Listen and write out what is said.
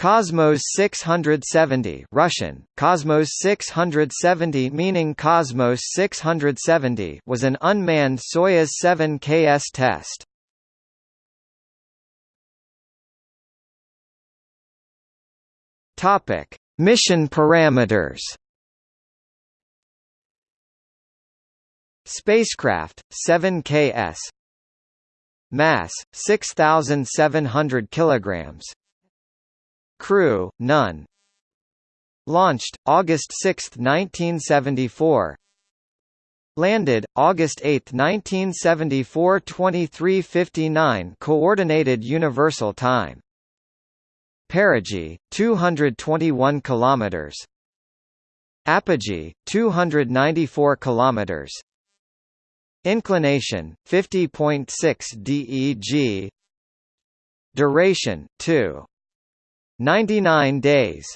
Cosmos 670 Russian, Cosmos 670 meaning Cosmos 670 was an unmanned Soyuz 7 KS test. Topic: Mission parameters. Spacecraft 7KS Mass 6700 kilograms Crew, none. Launched, August 6, 1974. Landed, August 8, 1974 2359 Coordinated Universal Time. Perigee, 221 kilometers. Apogee, 294 kilometers. Inclination, 50.6 DEG. Duration, 2. 99 days